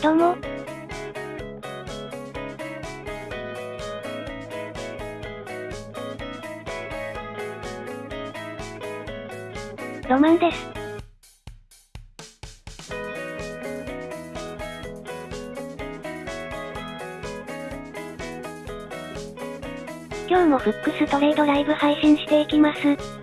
どうも。ロマンです。今日もフックストレードライブ配信していきます。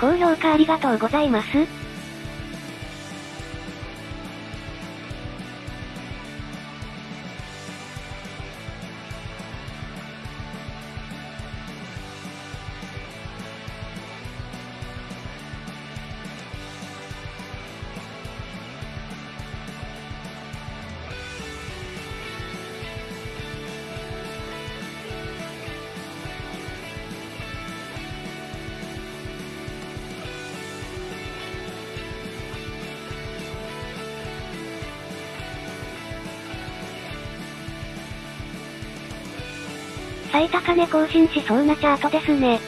高評価ありがとうございます。最高値更新しそうなチャートですね。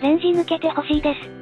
レンジ抜けてほしいです。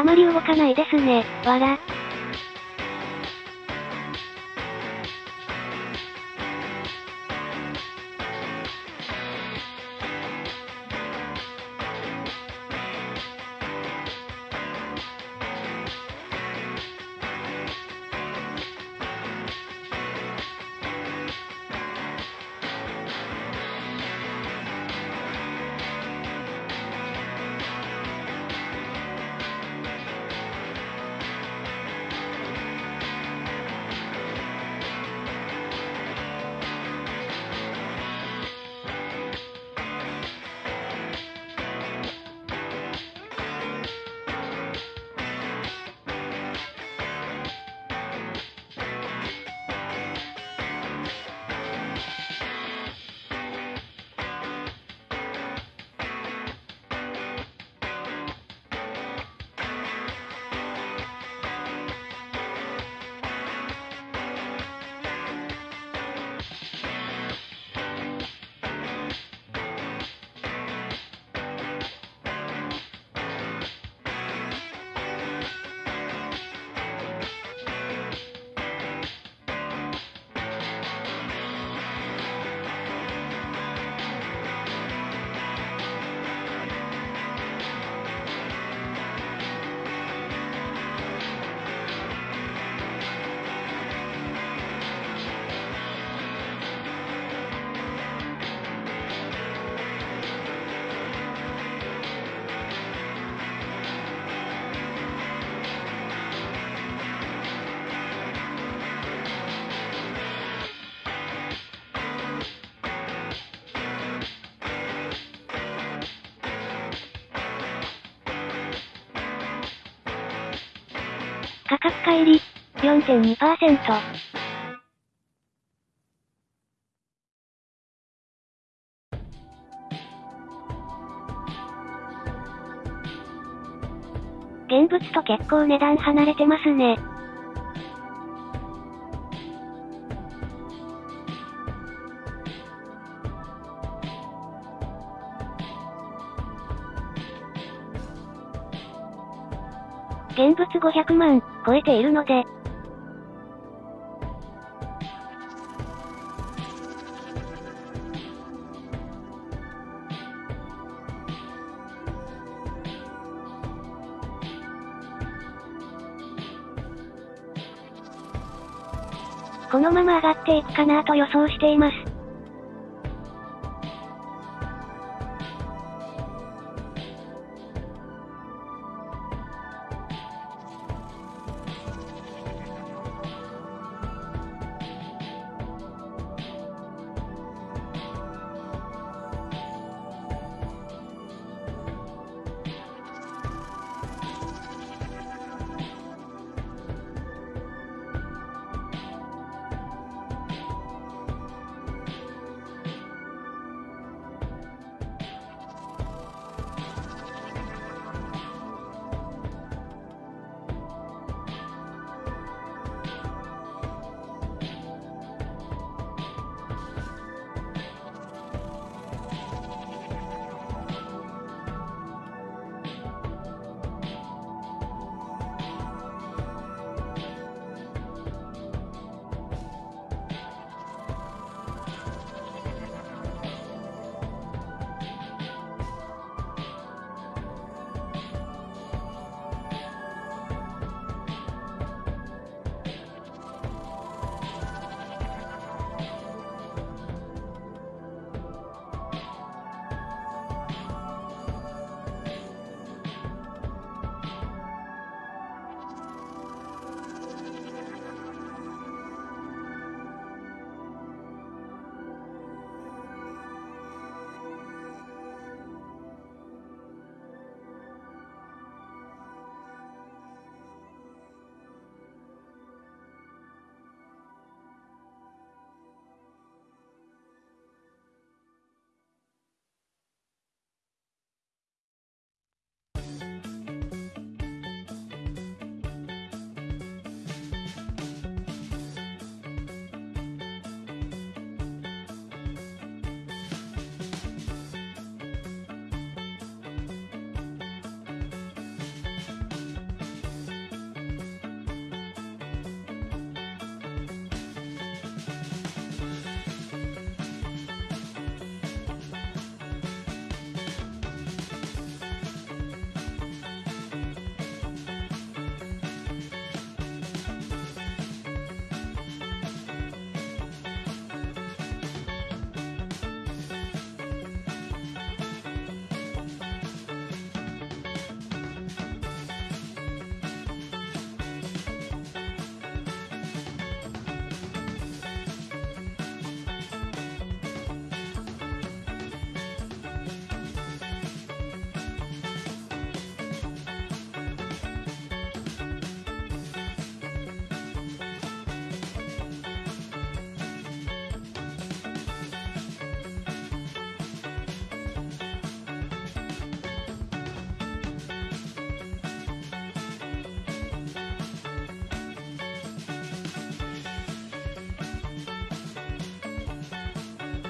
あまり動かないですね、わら。価格乖離、4.2%。現物と結構値段離れてますね。現物500万、超えているので、このまま上がっていくかなと予想しています。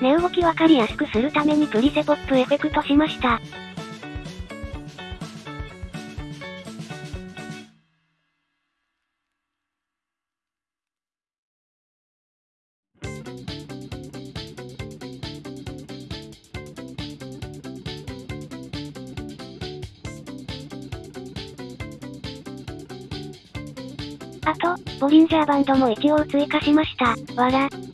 値動きわかりやすくするためにプリセポップエフェクトしました。あと、ボリンジャーバンドも一応追加しました。わら。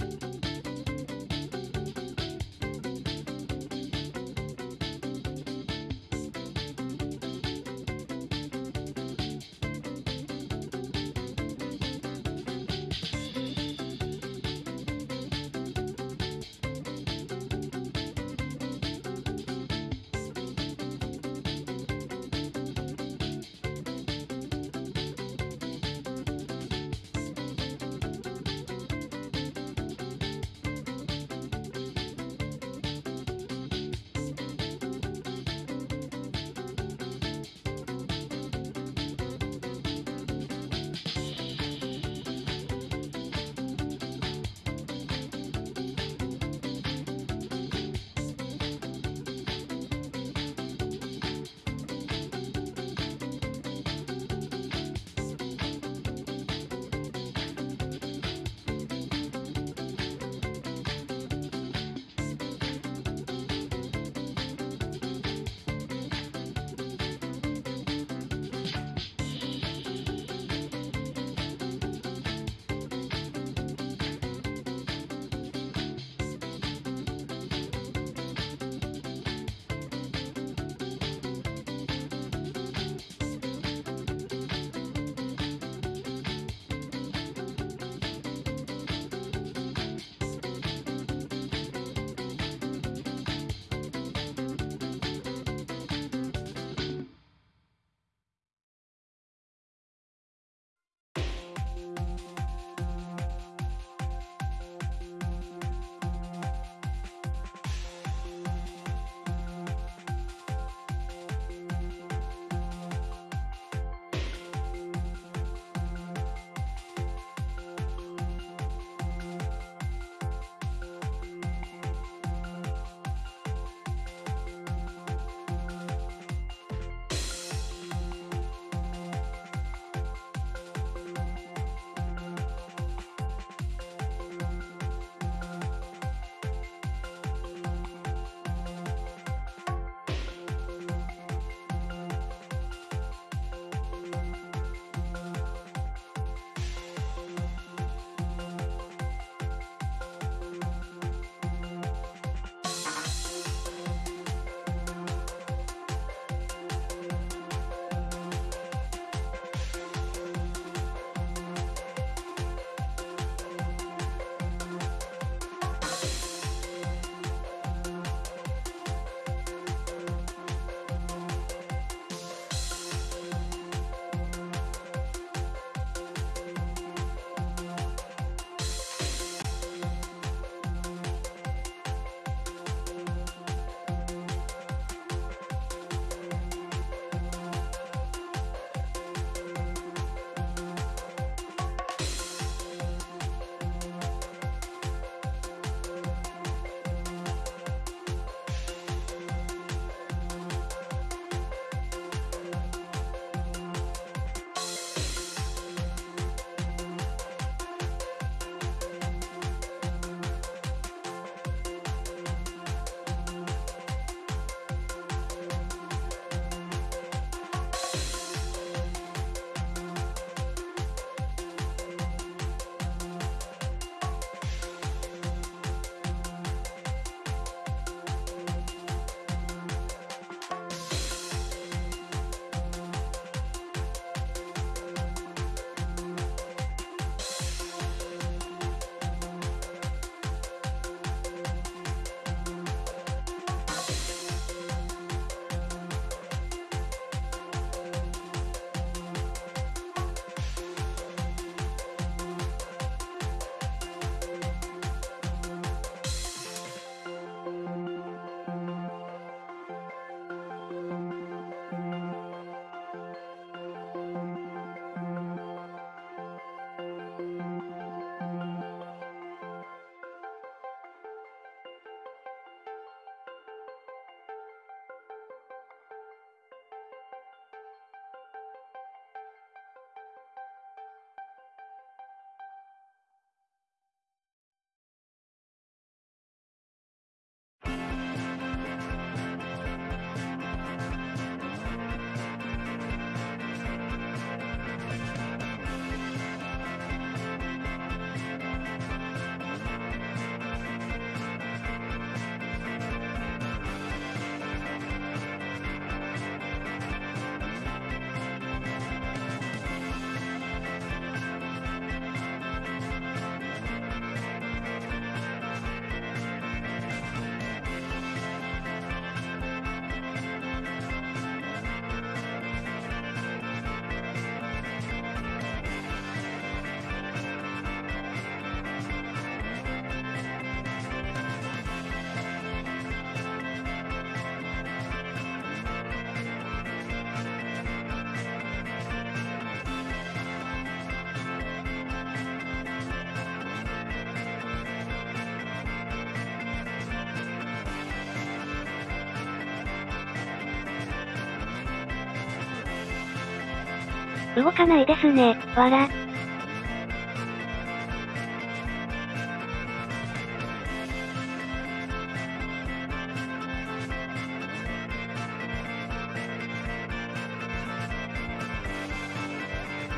動かないですね、わら。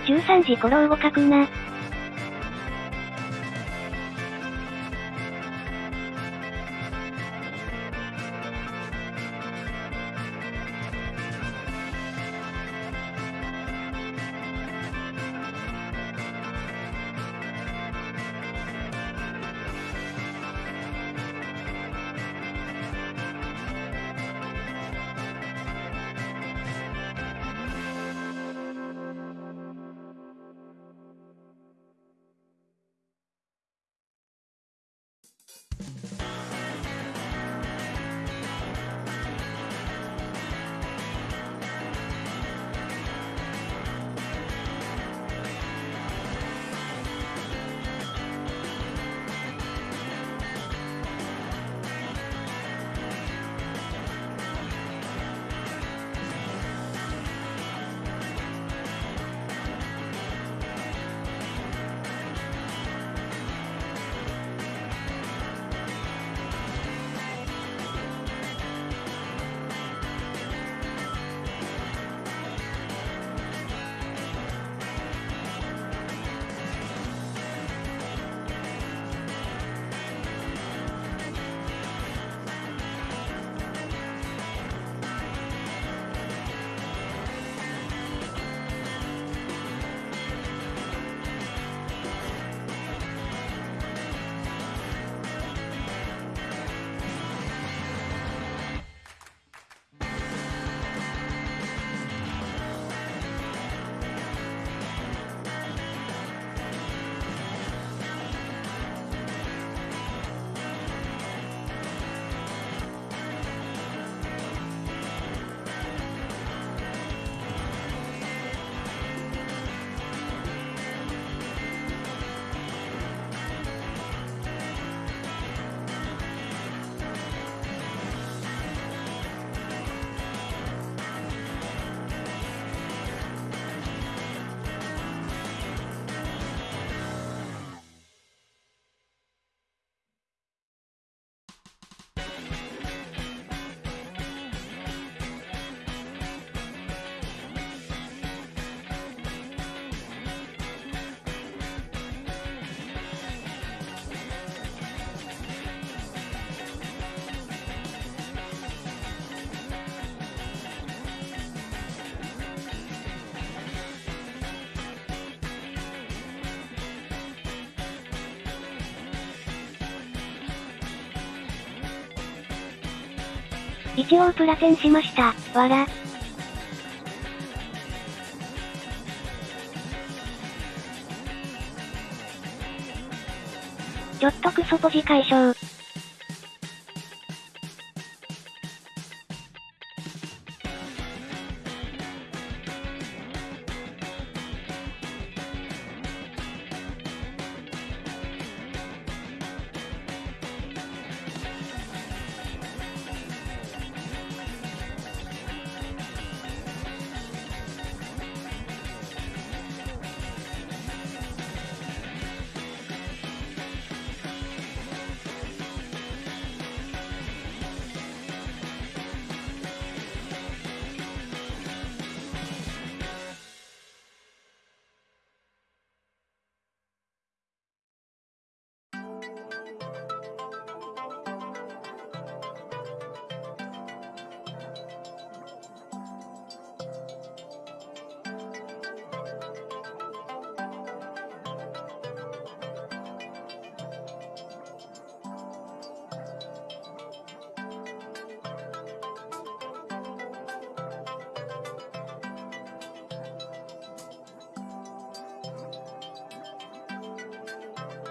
13時頃動かくな。一応プラセンしました、わら。ちょっとクソポジ解消。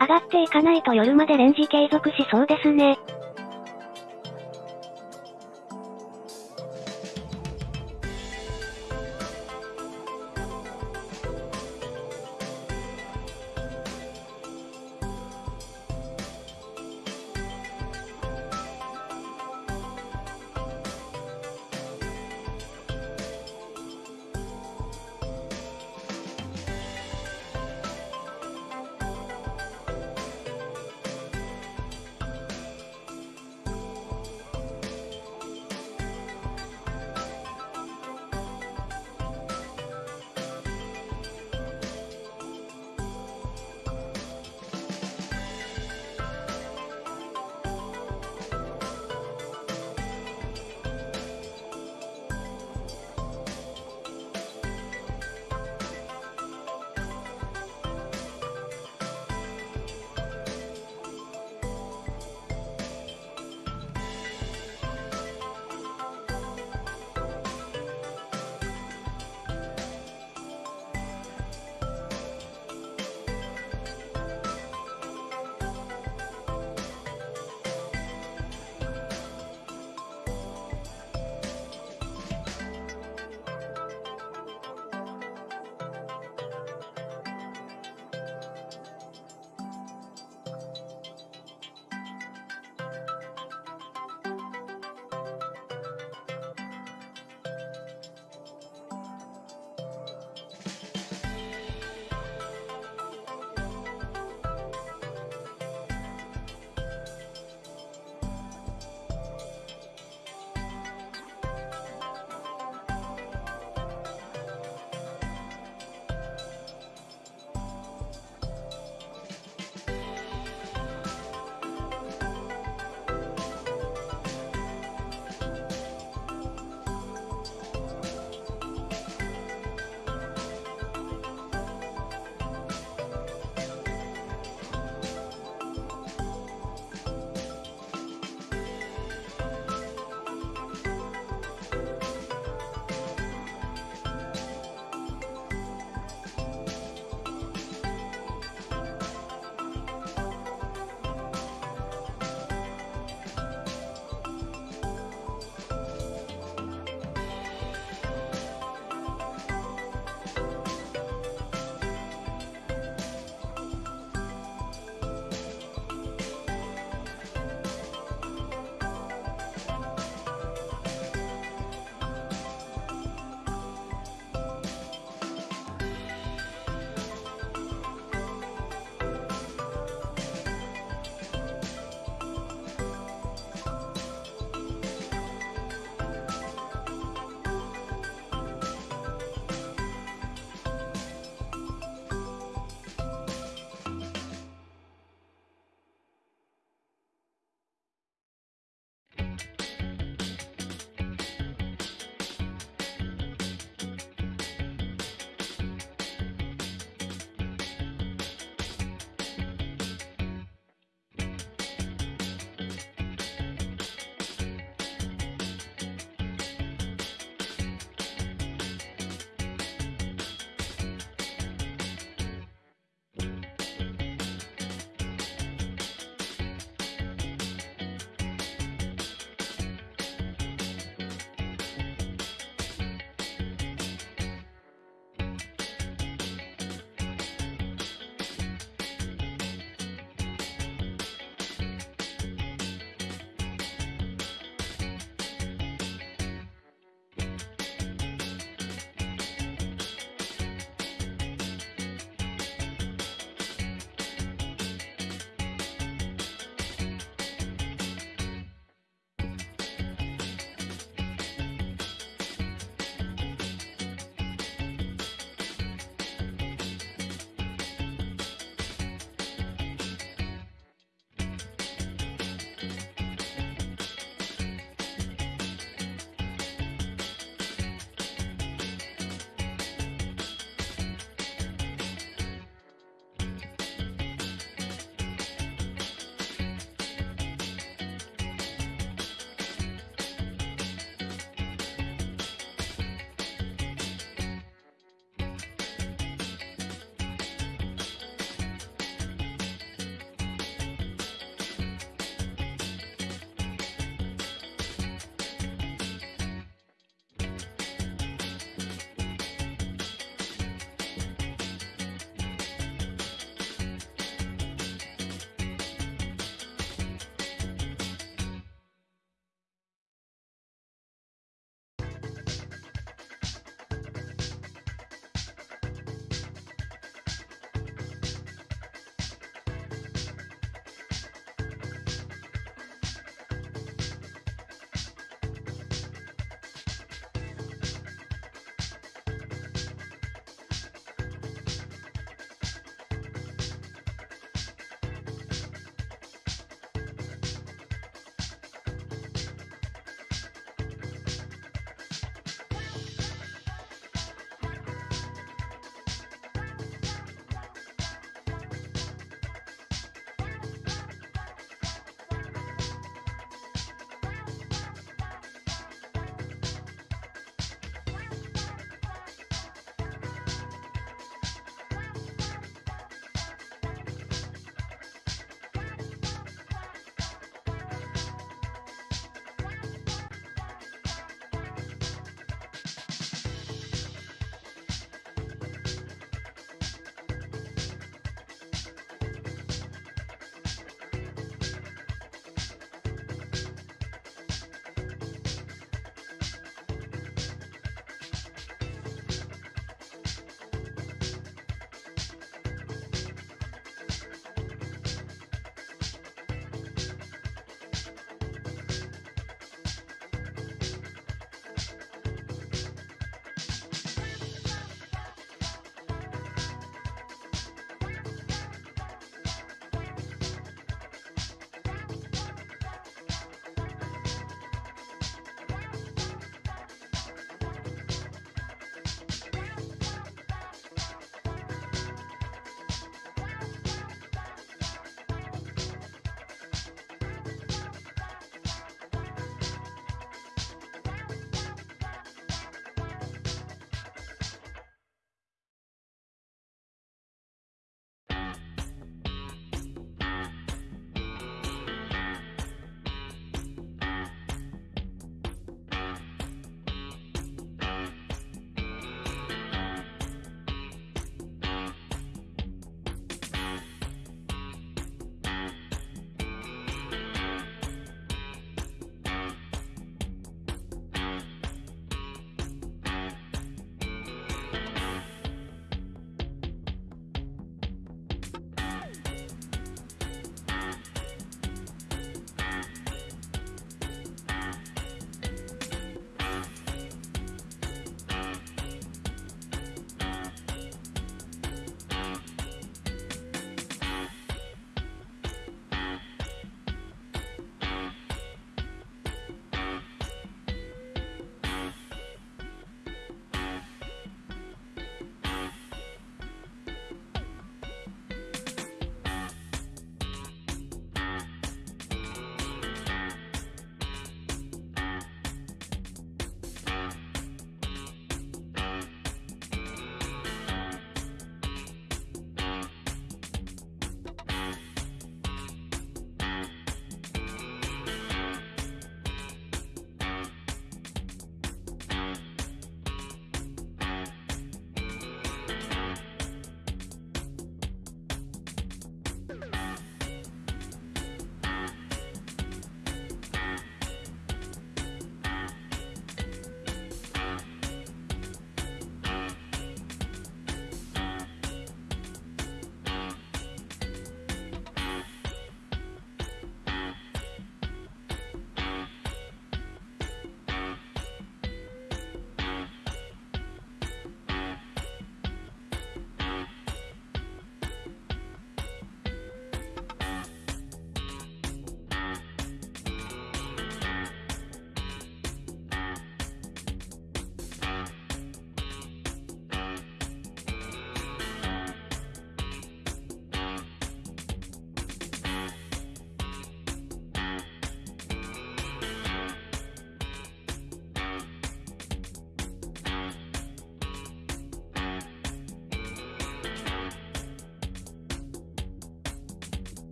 上がっていかないと夜までレンジ継続しそうですね。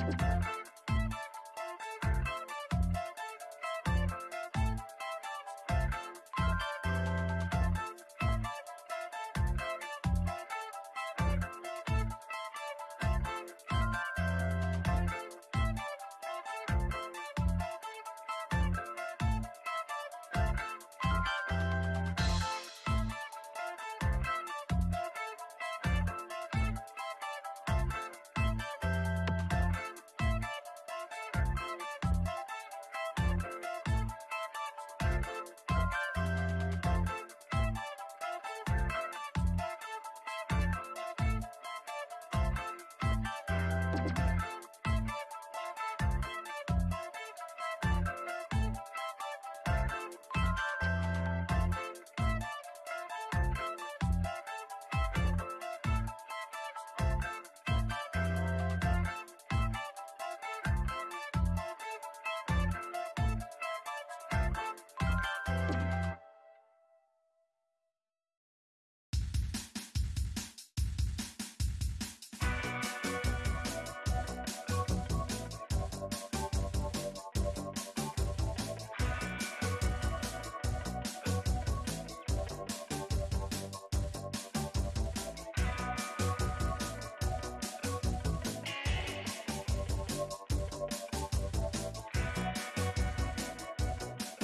you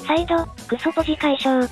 再度、クソポジ解消。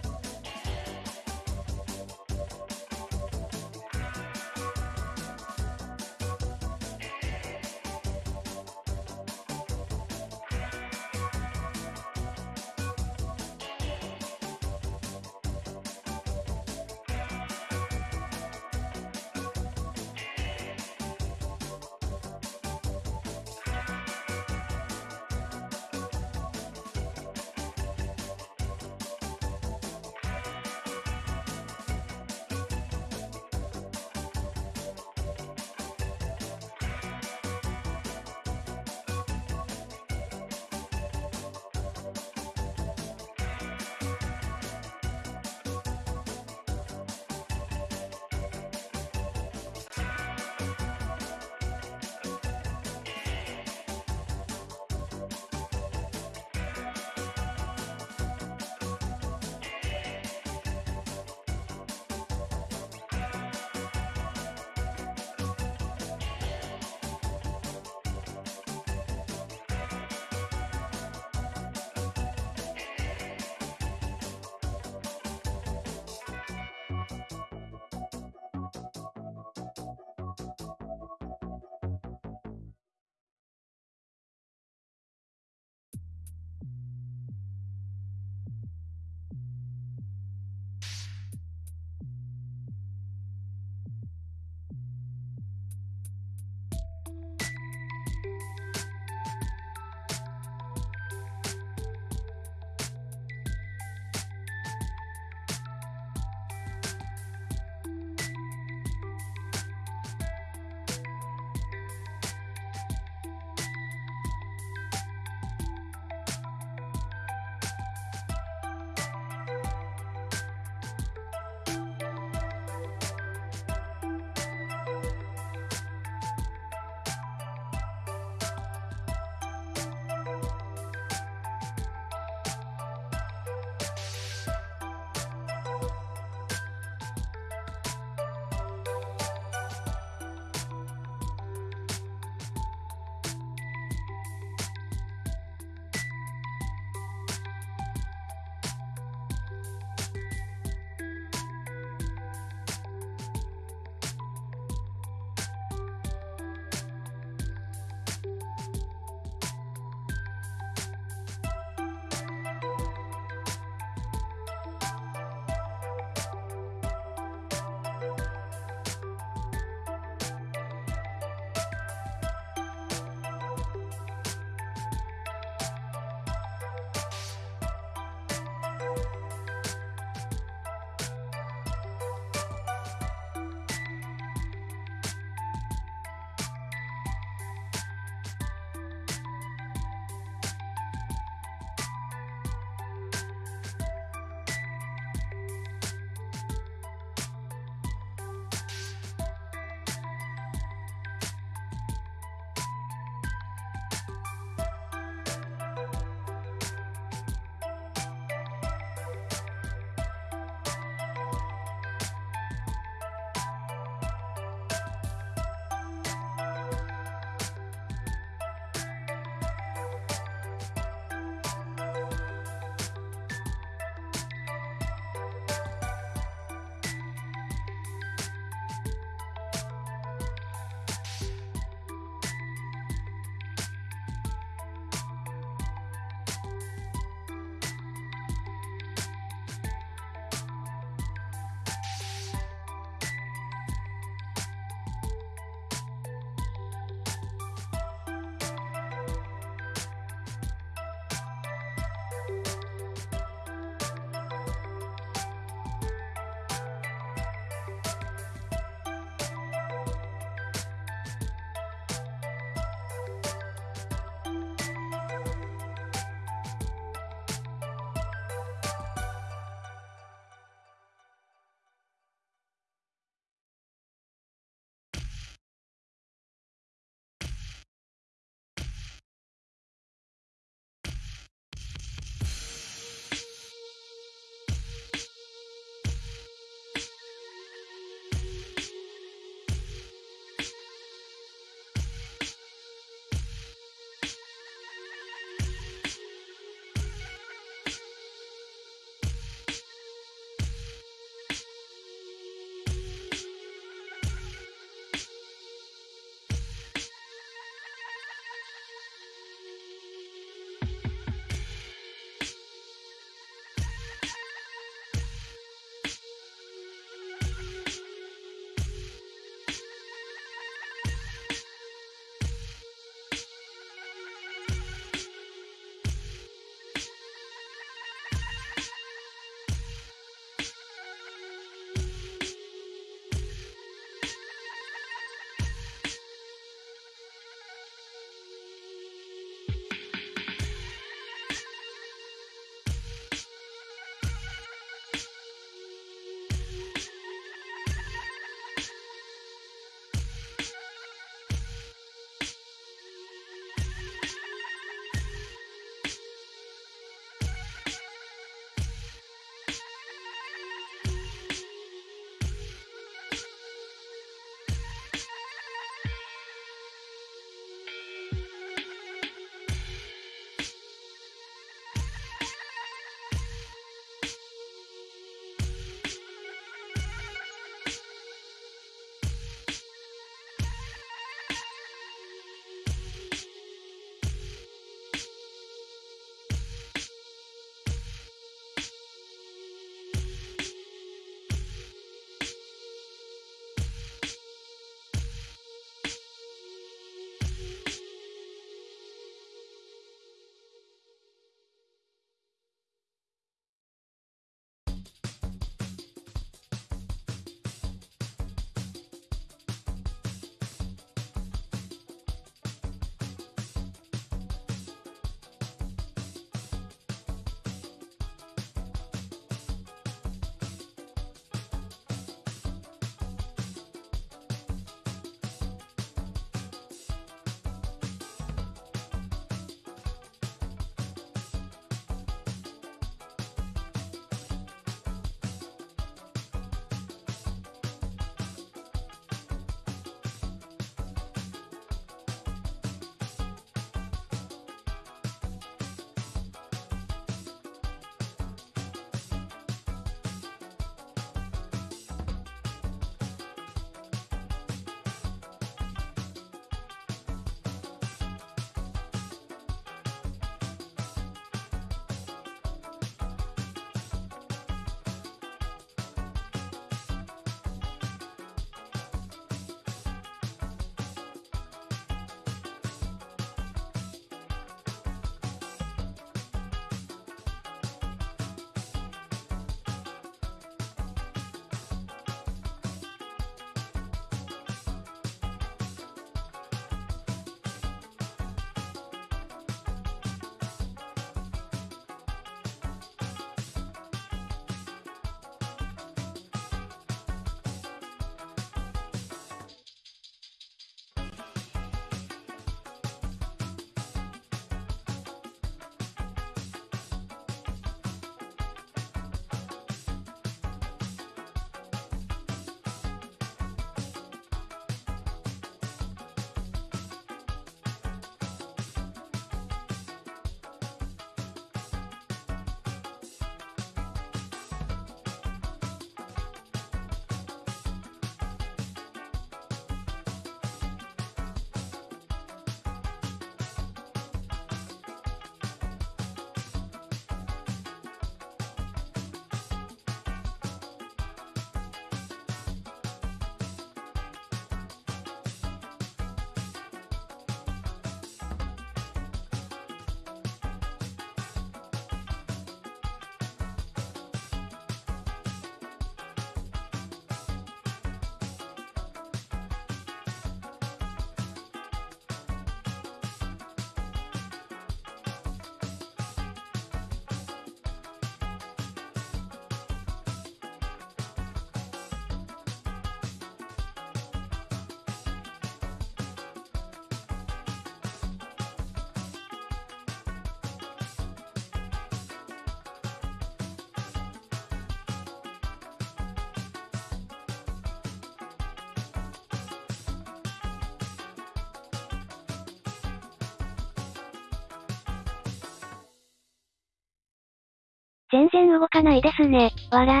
全然動かないですね、わら。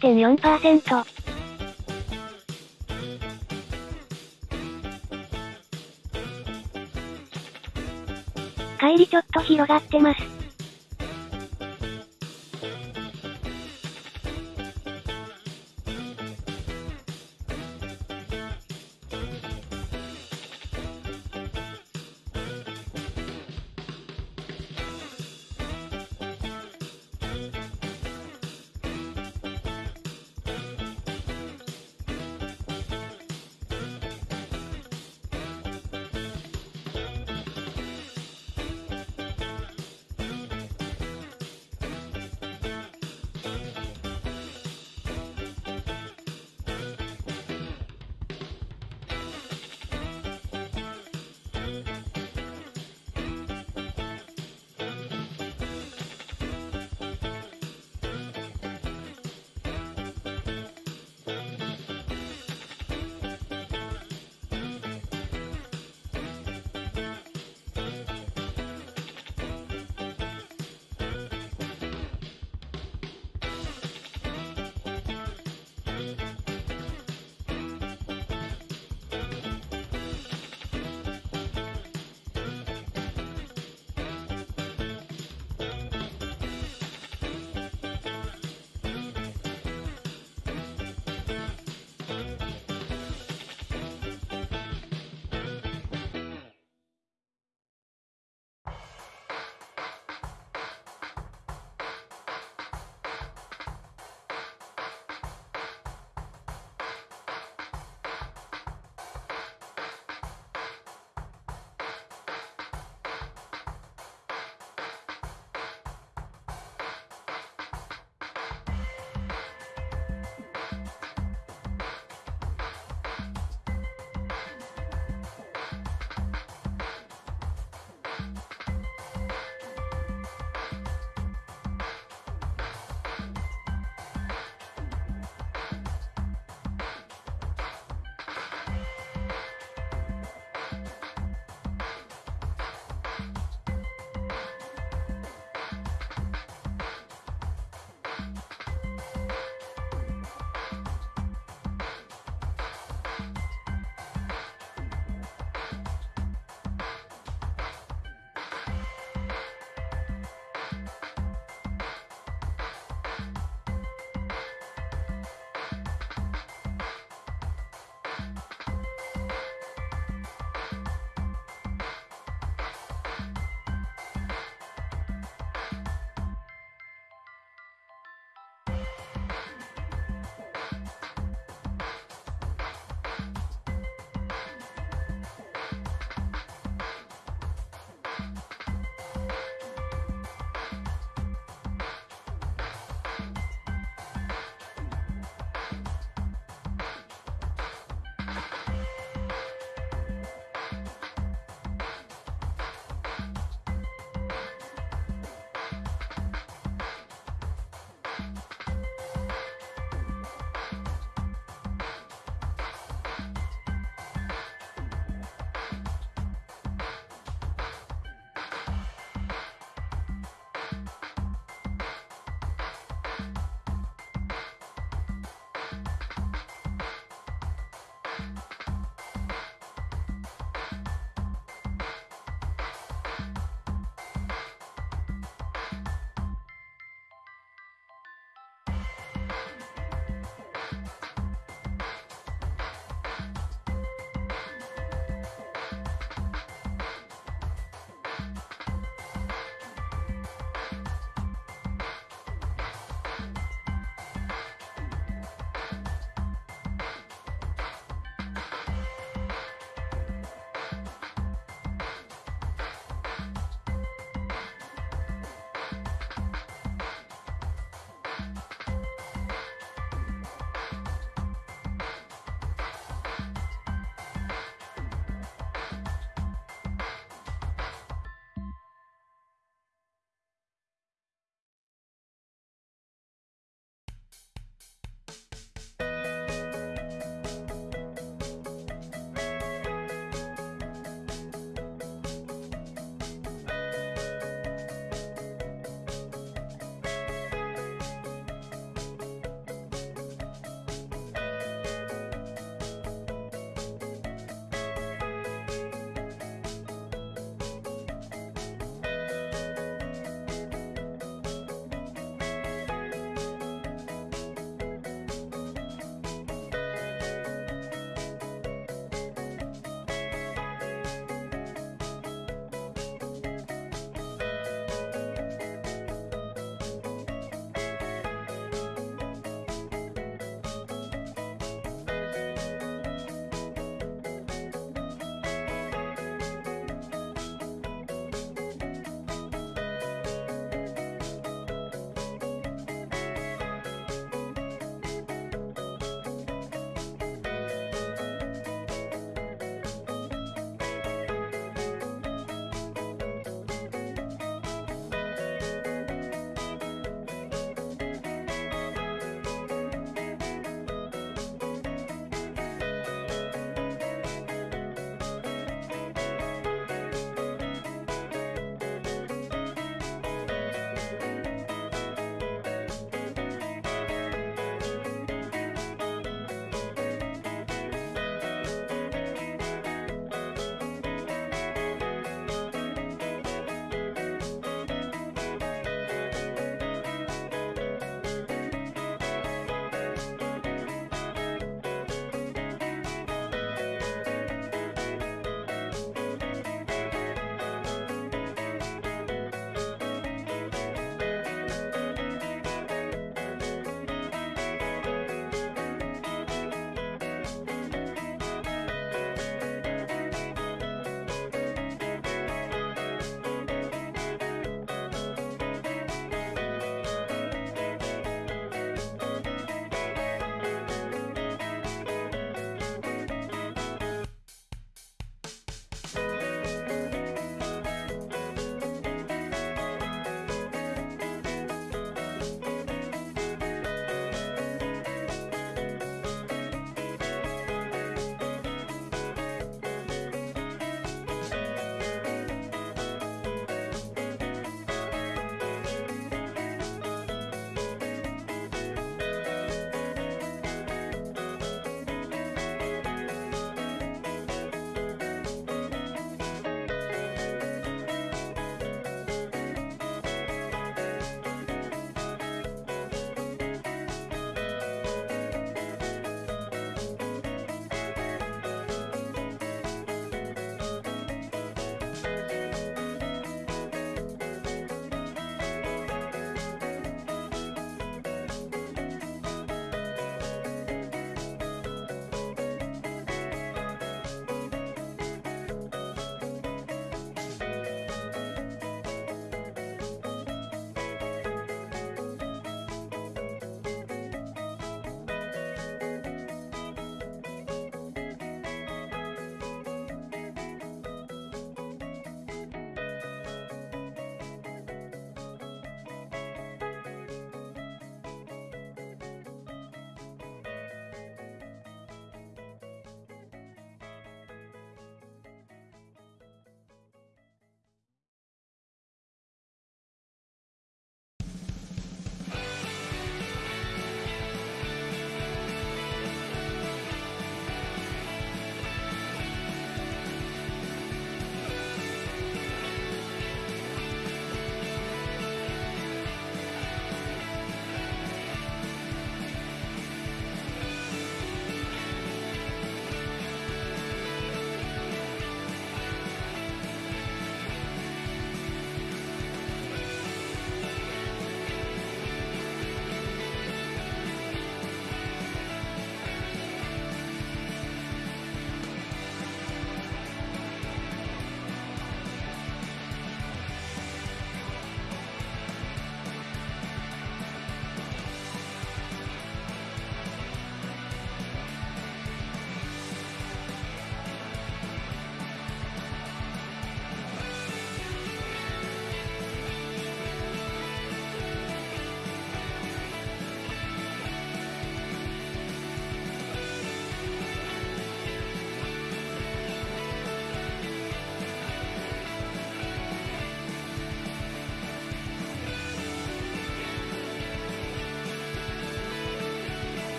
4.4%。帰りちょっと広がってます。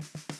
you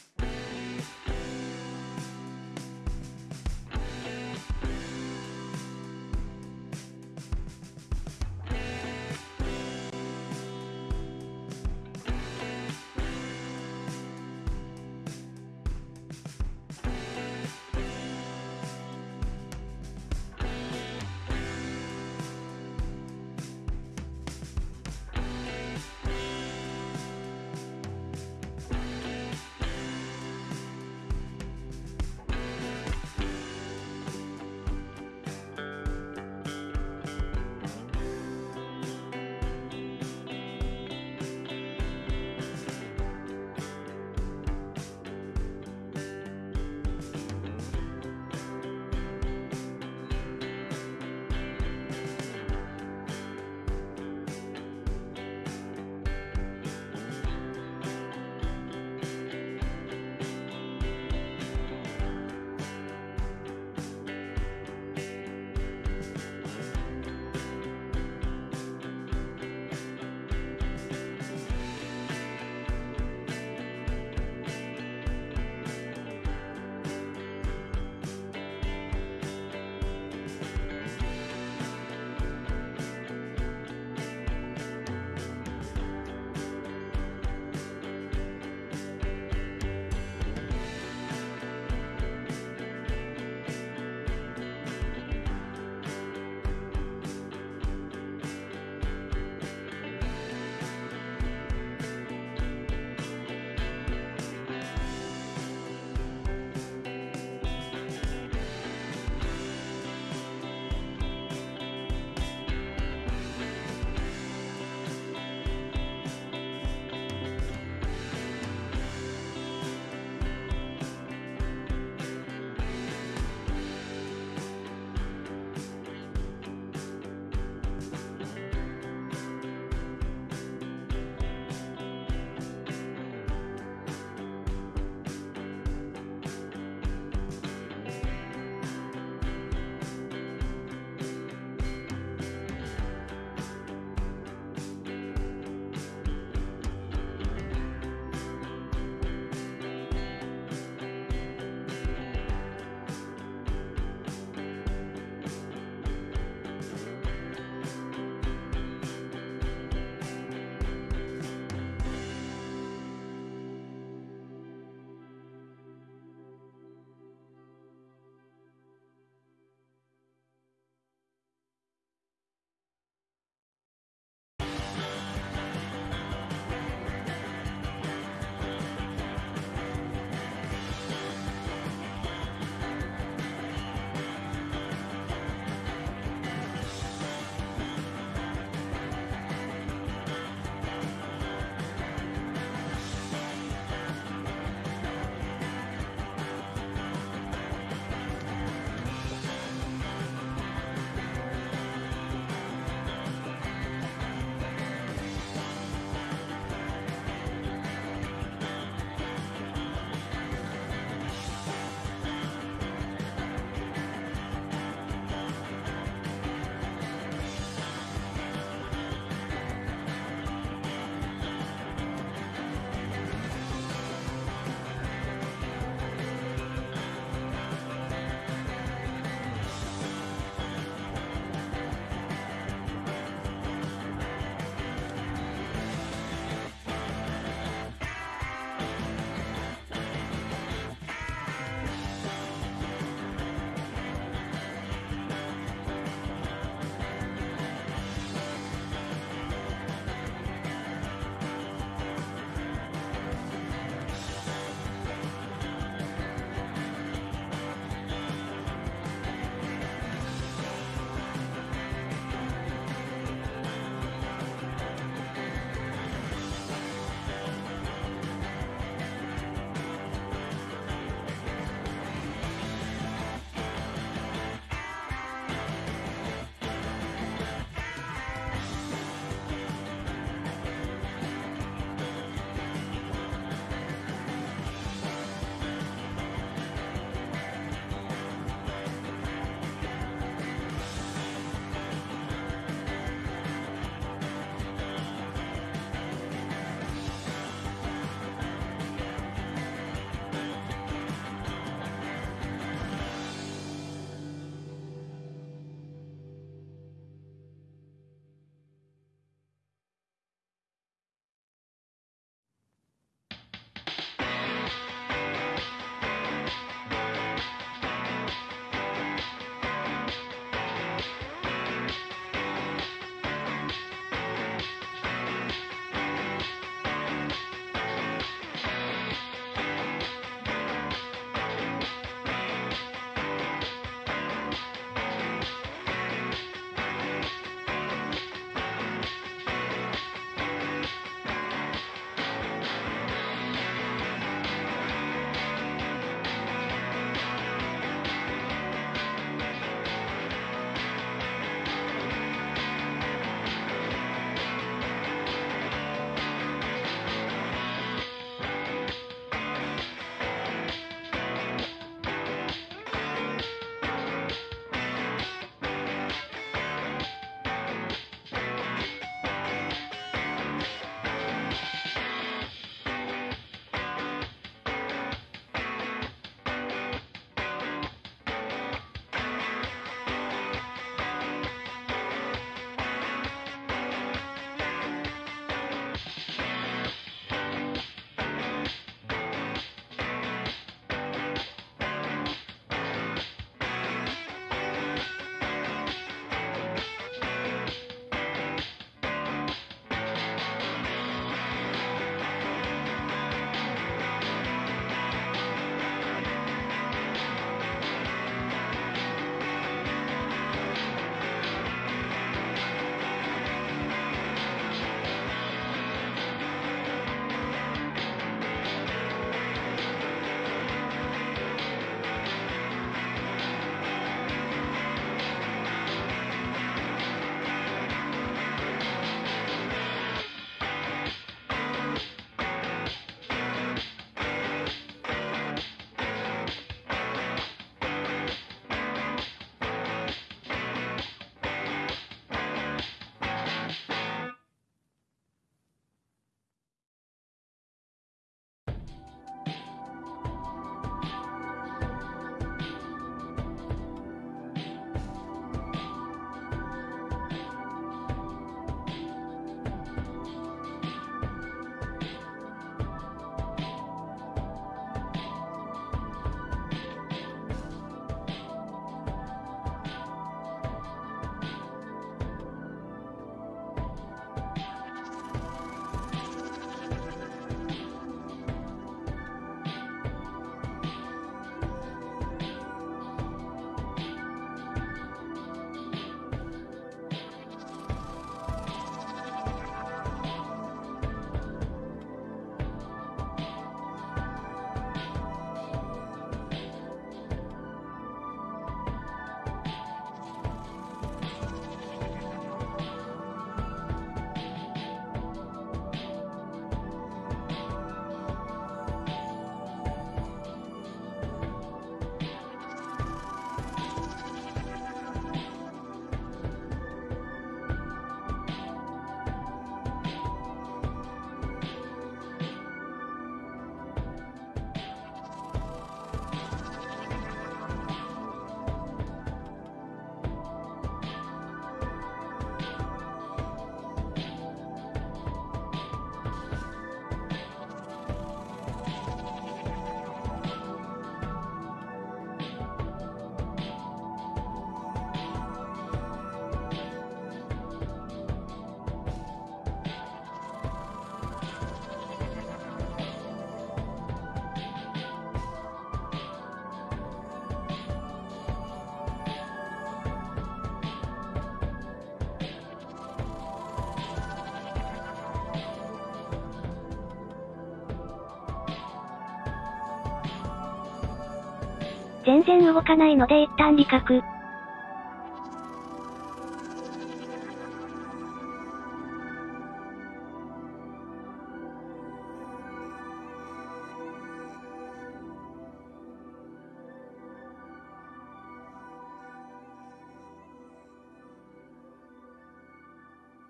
全然動かないので一旦離覚。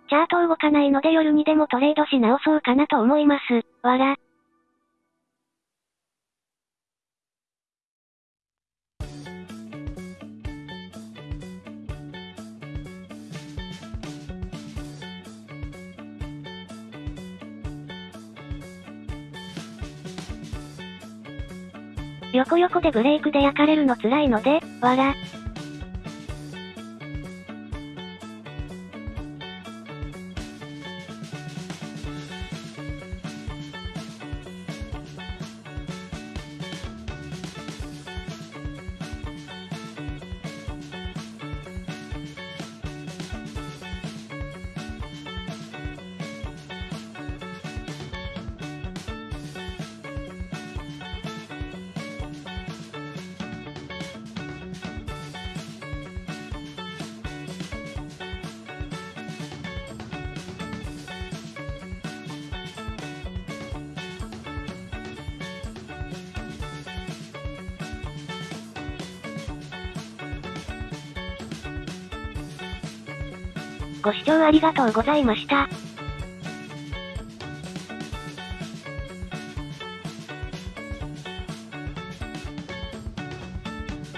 チャート動かないので夜にでもトレードし直そうかなと思います。わら。横横でブレイクで焼かれるの辛いので、わら。ありがとうございました。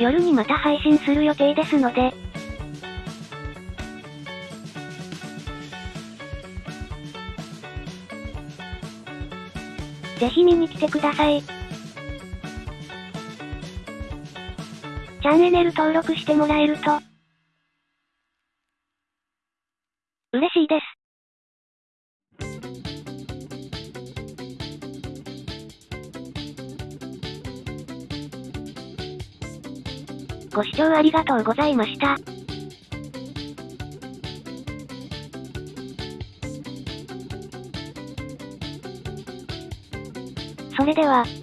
夜にまた配信する予定ですので、ぜひ見に来てください。チャンネル登録してもらえると、ありがとうございました。それでは。